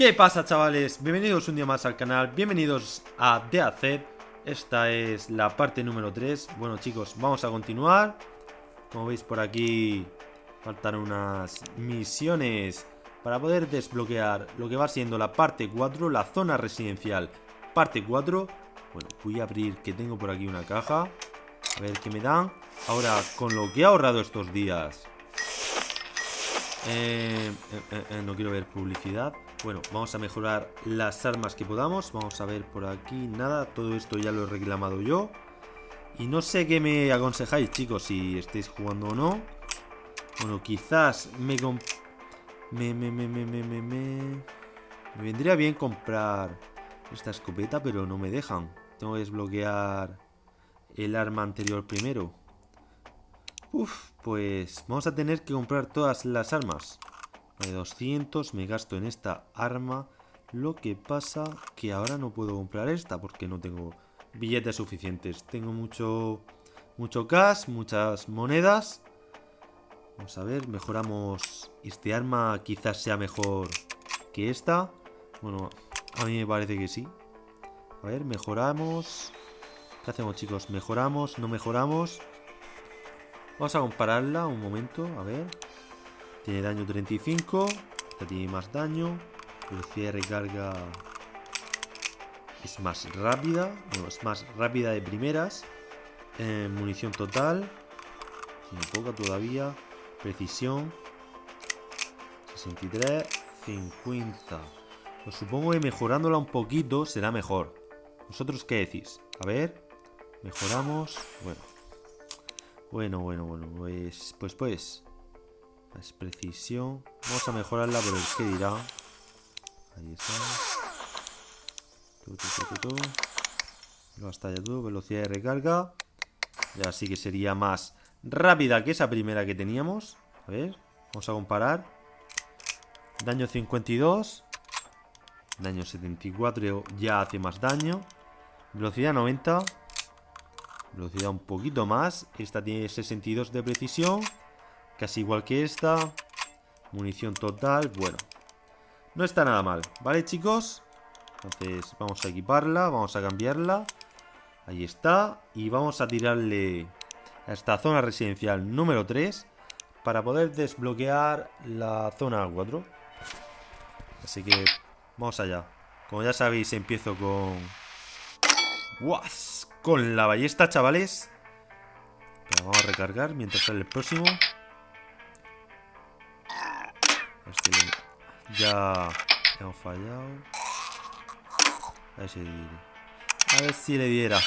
¿Qué pasa chavales? Bienvenidos un día más al canal, bienvenidos a DAZ Esta es la parte número 3 Bueno chicos, vamos a continuar. Como veis por aquí Faltan unas misiones Para poder desbloquear lo que va siendo la parte 4 La zona residencial Parte 4 Bueno, voy a abrir que tengo por aquí una caja. A ver qué me dan. Ahora, con lo que he ahorrado estos días. Eh, eh, eh, no quiero ver publicidad bueno, vamos a mejorar las armas que podamos. Vamos a ver por aquí. Nada, todo esto ya lo he reclamado yo. Y no sé qué me aconsejáis, chicos, si estáis jugando o no. Bueno, quizás me... Me, me, me, me, me, me, me... Me vendría bien comprar esta escopeta, pero no me dejan. Tengo que desbloquear el arma anterior primero. Uf, pues vamos a tener que comprar todas las armas. De 200 me gasto en esta arma. Lo que pasa que ahora no puedo comprar esta porque no tengo billetes suficientes. Tengo mucho, mucho cash, muchas monedas. Vamos a ver, mejoramos... Este arma quizás sea mejor que esta. Bueno, a mí me parece que sí. A ver, mejoramos... ¿Qué hacemos chicos? ¿Mejoramos? ¿No mejoramos? Vamos a compararla un momento, a ver... Tiene daño 35. Esta tiene más daño. Velocidad de recarga es más rápida. No, es más rápida de primeras. Eh, munición total. Tiene poca todavía. Precisión. 63. 50. Pues supongo que mejorándola un poquito será mejor. ¿Vosotros qué decís? A ver. Mejoramos. Bueno. Bueno, bueno, bueno. Pues, pues, pues. Es precisión. Vamos a mejorarla por el que dirá. Ahí está. No hasta ya todo. Velocidad de recarga. Ya sí que sería más rápida que esa primera que teníamos. A ver. Vamos a comparar. Daño 52. Daño 74 ya hace más daño. Velocidad 90. Velocidad un poquito más. Esta tiene 62 de precisión. Casi igual que esta. Munición total. Bueno. No está nada mal. ¿Vale, chicos? Entonces vamos a equiparla. Vamos a cambiarla. Ahí está. Y vamos a tirarle a esta zona residencial número 3. Para poder desbloquear la zona 4. Así que vamos allá. Como ya sabéis, empiezo con... ¡Guas! Con la ballesta, chavales. vamos a recargar mientras sale el próximo. Ya hemos fallado. A ver si, a ver si le diera.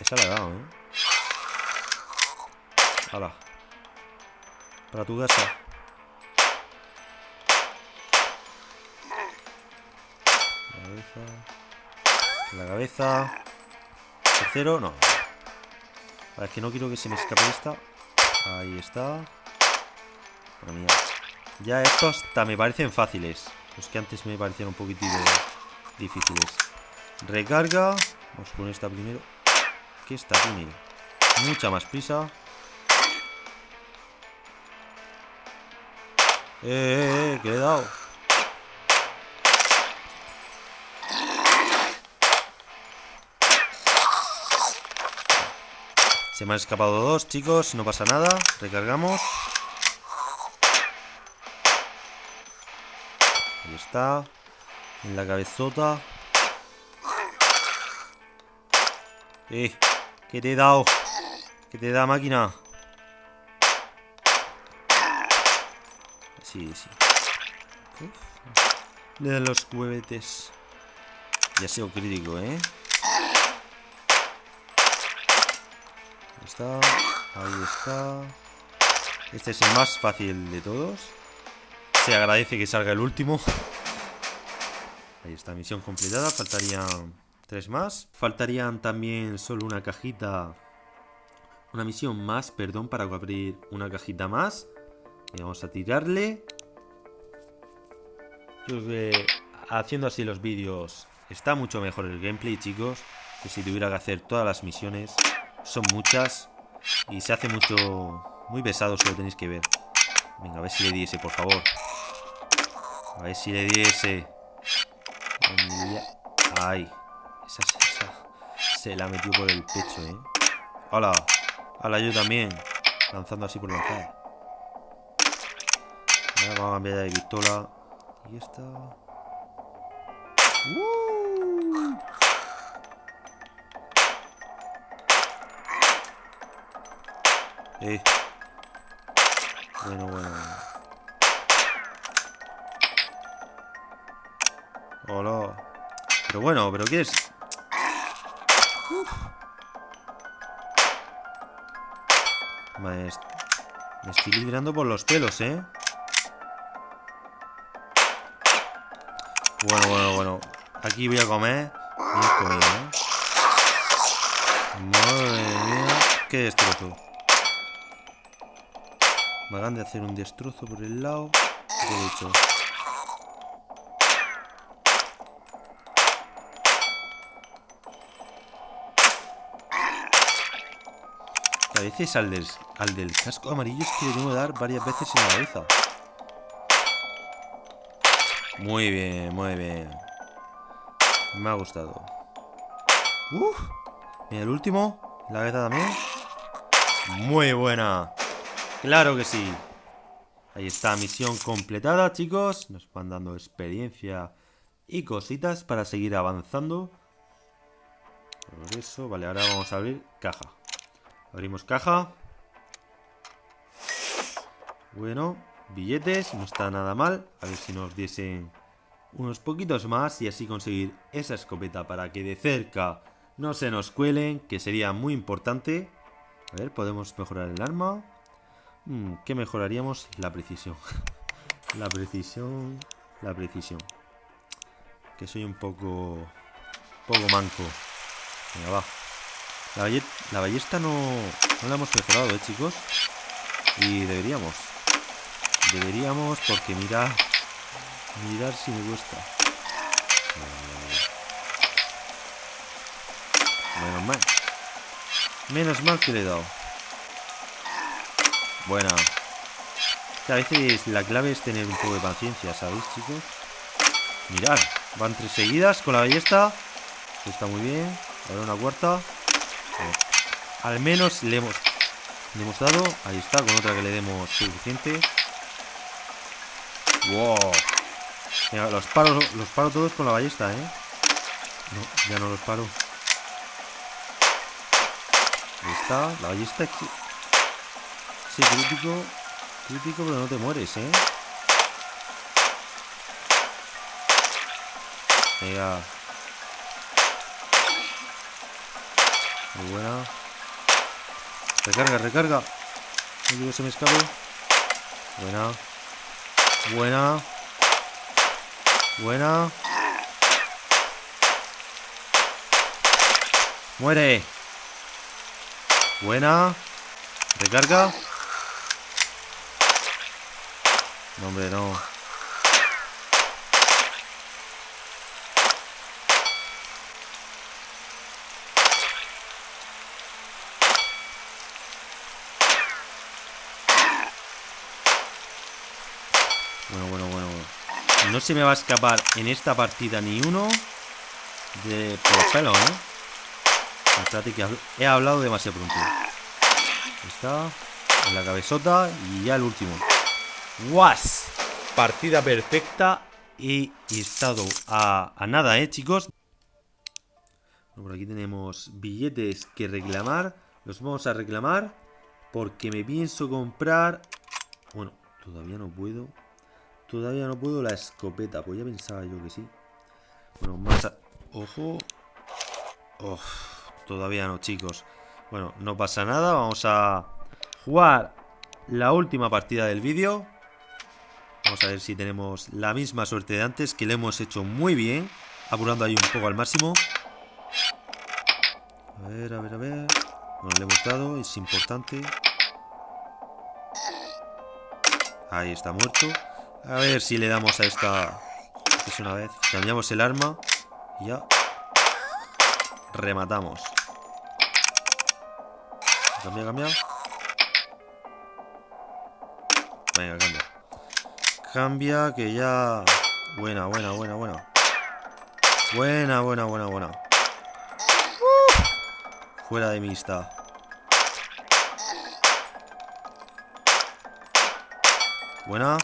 Esa la he dado, ¿eh? Hala. Para tu casa. La cabeza. La cabeza. Tercero, no. A es que no quiero que se me escape esta. Ahí está. Ya estos hasta me parecen fáciles. Los que antes me parecían un poquitito difíciles. Recarga. Vamos con esta primero. Que esta tiene mucha más prisa. Eh, eh, eh, que le he dado. Se me han escapado dos, chicos. No pasa nada. Recargamos. En la cabezota. Eh, ¿qué te he dado? ¿Qué te da máquina? Sí, sí. Le dan los huevetes. Ya sido crítico, ¿eh? Ahí está. Ahí está. Este es el más fácil de todos. Se agradece que salga el último. Ahí está, misión completada. Faltarían tres más. Faltarían también solo una cajita. Una misión más, perdón, para abrir una cajita más. Y vamos a tirarle. Creo que haciendo así los vídeos está mucho mejor el gameplay, chicos. Que si tuviera que hacer todas las misiones. Son muchas. Y se hace mucho... Muy pesado si lo tenéis que ver. Venga, a ver si le diese, por favor. A ver si le diese. Ay. Esa. Se la metió por el pecho, ¿eh? ¡Hola! ¡Hola, yo también! Lanzando así por lanzar. Ahora vamos a cambiar de pistola. Y esta... ¡Uh! Eh. Bueno, bueno. Hola. Bueno, ¿pero qué es? Me, estoy librando por los pelos, ¿eh? Bueno, bueno, bueno. Aquí voy a comer. Voy a ¿eh? Madre mía. Qué destrozo. Me hagan de hacer un destrozo por el lado derecho. Veces al del, al del casco amarillo es que le tengo que dar varias veces en la cabeza. Muy bien, muy bien. Me ha gustado. Uf. Mira, el último. La cabeza también. Muy buena. Claro que sí. Ahí está, misión completada, chicos. Nos van dando experiencia y cositas para seguir avanzando. Por eso, vale, ahora vamos a abrir caja. Abrimos caja. Bueno, billetes, no está nada mal. A ver si nos diesen unos poquitos más y así conseguir esa escopeta para que de cerca no se nos cuelen, que sería muy importante. A ver, podemos mejorar el arma. Mm, ¿Qué mejoraríamos? La precisión. la precisión. La precisión. Que soy un poco... Poco manco. Venga, va. La, ballesta no, no la hemos mejorado, ¿eh, chicos? Y deberíamos. Deberíamos porque mirar... Mirar si me gusta. Menos mal. Menos mal que le he dado. Buena. a veces la clave es tener un poco de paciencia, ¿sabéis, chicos? Mirad, van tres seguidas con la ballesta. está muy bien. Ahora una cuarta. Al menos le hemos, le hemos dado. Ahí está, con otra que le demos suficiente. Wow. los paro, los paro todos con la ballesta, ¿eh? No, ya no los paro. Ahí está, la ballesta aquí. Sí, crítico. Crítico, pero no te mueres, ¿eh? Venga. Muy buena. Recarga, recarga. No quiero que se me escape. Buena. Buena. Buena. Muere. Buena. Recarga. No, hombre, no. Bueno, bueno, bueno. No se me va a escapar en esta partida ni uno de por pelo, ¿eh? que he hablado demasiado pronto. Está en la cabezota y ya el último. ¡Guas! Partida perfecta y, estado a, nada, ¿eh, chicos? por aquí tenemos billetes que reclamar. Los vamos a reclamar porque me pienso comprar... Bueno, todavía no puedo. Todavía no puedo la escopeta. Pues ya pensaba yo que sí. Bueno, más... ¡Ojo! todavía no, chicos. Bueno, no pasa nada. Vamos a jugar la última partida del vídeo. Vamos a ver si tenemos la misma suerte de antes, que le hemos hecho muy bien. Apurando ahí un poco al máximo. A ver, a ver, a ver. Bueno, le hemos dado, es importante. Ahí está muerto. A ver si le damos a esta... Es una vez. Cambiamos el arma. Y ya. Rematamos. Cambia, cambia. Venga, cambia. Cambia, que ya... Buena, buena, buena, buena. Buena, buena, buena, buena. Fuera de mi está. Buena.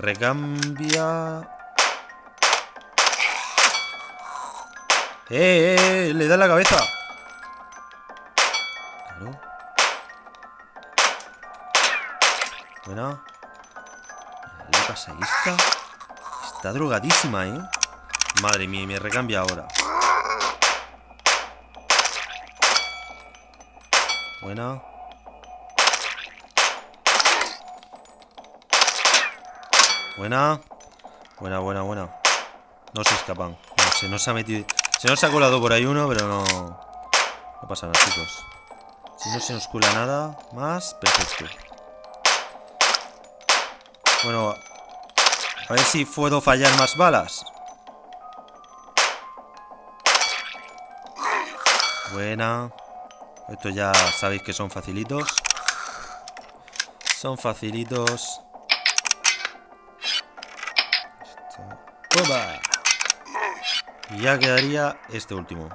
Recambia. ¡Eh, eh, eh! ¡Le da la cabeza! Claro. Buena. ¿Qué pasa esta? Está drogadísima, ¿eh? Madre mía, me recambia ahora. Buena. Buena. Buena, buena, buena. No se escapan. No, se nos ha metido... Se nos ha colado por ahí uno, pero no... No pasa nada, chicos. Si no se nos cula nada más, perfecto. Bueno, a ver si puedo fallar más balas. Buena. Estos ya sabéis que son facilitos. Son facilitos. Y ya quedaría este último.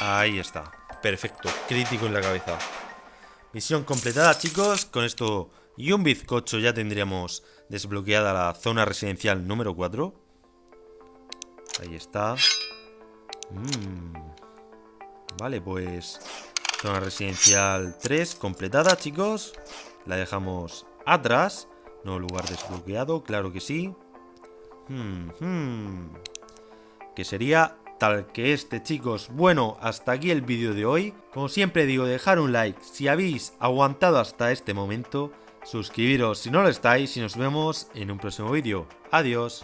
Ahí está. Perfecto. Crítico en la cabeza. Misión completada, chicos. Con esto y un bizcocho ya tendríamos desbloqueada la zona residencial número 4. Ahí está. Mm. Vale, pues... Zona residencial 3 completada, chicos. La dejamos atrás. No lugar desbloqueado, claro que sí. Hmm, hmm. Que sería tal que este, chicos. Bueno, hasta aquí el vídeo de hoy. Como siempre digo, dejar un like si habéis aguantado hasta este momento. Suscribiros si no lo estáis y nos vemos en un próximo vídeo. Adiós.